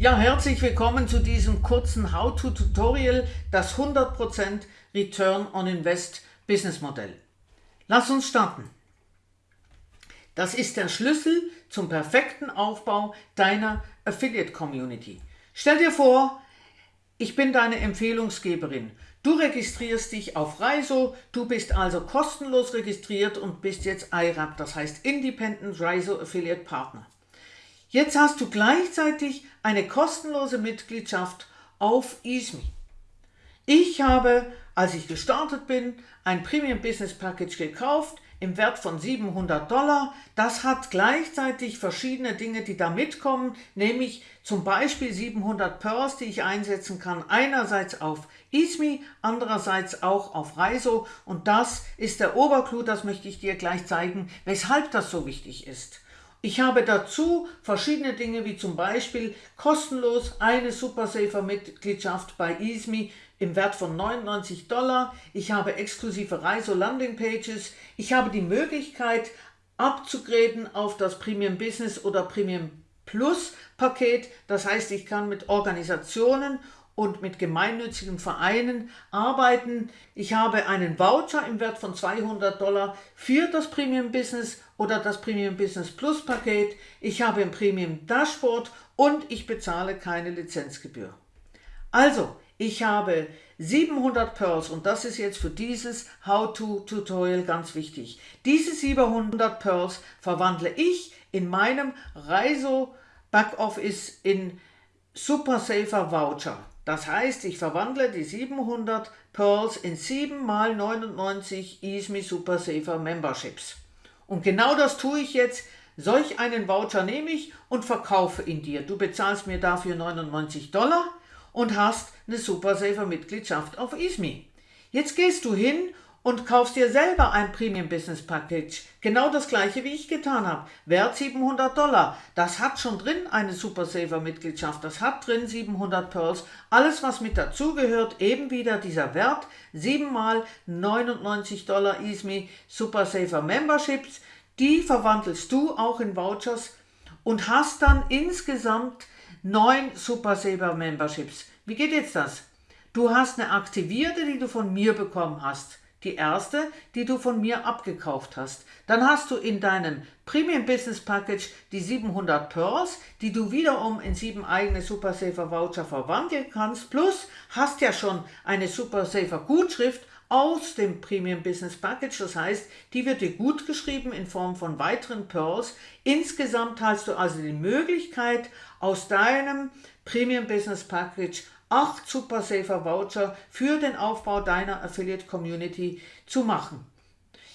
Ja, herzlich willkommen zu diesem kurzen How-to-Tutorial, das 100% Return on Invest Business Modell. Lass uns starten. Das ist der Schlüssel zum perfekten Aufbau deiner Affiliate Community. Stell dir vor, ich bin deine Empfehlungsgeberin. Du registrierst dich auf Reiso, du bist also kostenlos registriert und bist jetzt IRAP, das heißt Independent Reiso Affiliate Partner. Jetzt hast du gleichzeitig eine kostenlose Mitgliedschaft auf EASME. Ich habe, als ich gestartet bin, ein Premium Business Package gekauft im Wert von 700 Dollar. Das hat gleichzeitig verschiedene Dinge, die da mitkommen, nämlich zum Beispiel 700 Pearls, die ich einsetzen kann, einerseits auf EASME, andererseits auch auf Reiso und das ist der Oberclou, das möchte ich dir gleich zeigen, weshalb das so wichtig ist. Ich habe dazu verschiedene Dinge wie zum Beispiel kostenlos eine Supersafer Mitgliedschaft bei EASME im Wert von 99 Dollar. Ich habe exklusive Reise- Landing Pages. Ich habe die Möglichkeit abzugraden auf das Premium Business oder Premium Plus Paket. Das heißt, ich kann mit Organisationen und mit gemeinnützigen Vereinen arbeiten. Ich habe einen Voucher im Wert von 200 Dollar für das Premium Business oder das Premium Business Plus Paket. Ich habe ein Premium Dashboard und ich bezahle keine Lizenzgebühr. Also, ich habe 700 Pearls und das ist jetzt für dieses How-To-Tutorial ganz wichtig. Diese 700 Pearls verwandle ich in meinem Reiso Backoffice in Super Safer Voucher. Das heißt, ich verwandle die 700 Pearls in 7 mal 99 EASME Super Safer Memberships. Und genau das tue ich jetzt. Solch einen Voucher nehme ich und verkaufe ihn dir. Du bezahlst mir dafür 99 Dollar und hast eine Super Safer Mitgliedschaft auf EASME. Jetzt gehst du hin und kaufst dir selber ein Premium Business Package. Genau das gleiche wie ich getan habe. Wert 700 Dollar. Das hat schon drin eine Super Saver Mitgliedschaft. Das hat drin 700 Pearls. Alles was mit dazugehört, eben wieder dieser Wert. 7 mal 99 Dollar ISME Super Saver Memberships. Die verwandelst du auch in Vouchers und hast dann insgesamt 9 Super Saver Memberships. Wie geht jetzt das? Du hast eine aktivierte, die du von mir bekommen hast die erste, die du von mir abgekauft hast. Dann hast du in deinem Premium Business Package die 700 Pearls, die du wiederum in sieben eigene Super Safer Voucher verwandeln kannst, plus hast ja schon eine Super Safer Gutschrift aus dem Premium Business Package, das heißt, die wird dir gut geschrieben in Form von weiteren Pearls. Insgesamt hast du also die Möglichkeit, aus deinem Premium Business Package 8 Super Safer Voucher für den Aufbau deiner Affiliate Community zu machen.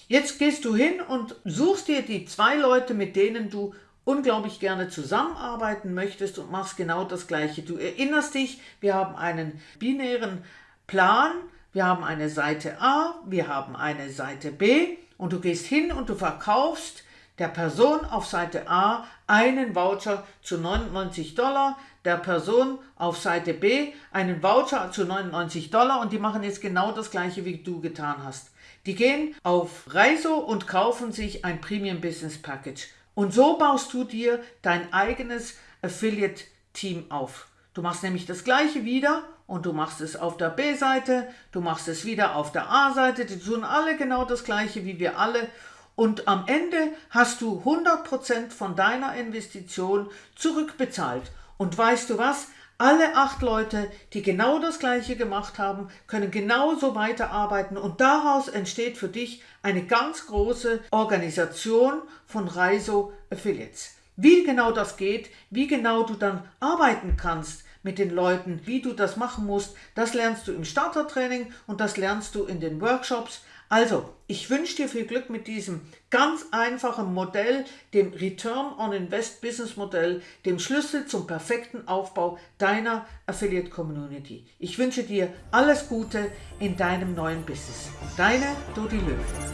Jetzt gehst du hin und suchst dir die zwei Leute, mit denen du unglaublich gerne zusammenarbeiten möchtest und machst genau das gleiche. Du erinnerst dich, wir haben einen binären Plan, wir haben eine Seite A, wir haben eine Seite B und du gehst hin und du verkaufst der Person auf Seite A einen Voucher zu 99 Dollar, der Person auf Seite B einen Voucher zu 99 Dollar und die machen jetzt genau das gleiche, wie du getan hast. Die gehen auf Reiso und kaufen sich ein Premium Business Package. Und so baust du dir dein eigenes Affiliate Team auf. Du machst nämlich das gleiche wieder und du machst es auf der B-Seite, du machst es wieder auf der A-Seite, die tun alle genau das gleiche wie wir alle und am Ende hast du 100% von deiner Investition zurückbezahlt. Und weißt du was? Alle acht Leute, die genau das gleiche gemacht haben, können genauso weiterarbeiten und daraus entsteht für dich eine ganz große Organisation von Reiso Affiliates. Wie genau das geht, wie genau du dann arbeiten kannst mit den Leuten, wie du das machen musst, das lernst du im Startertraining und das lernst du in den Workshops. Also, ich wünsche dir viel Glück mit diesem ganz einfachen Modell, dem Return on Invest Business Modell, dem Schlüssel zum perfekten Aufbau deiner Affiliate Community. Ich wünsche dir alles Gute in deinem neuen Business. Deine Dodi Löw.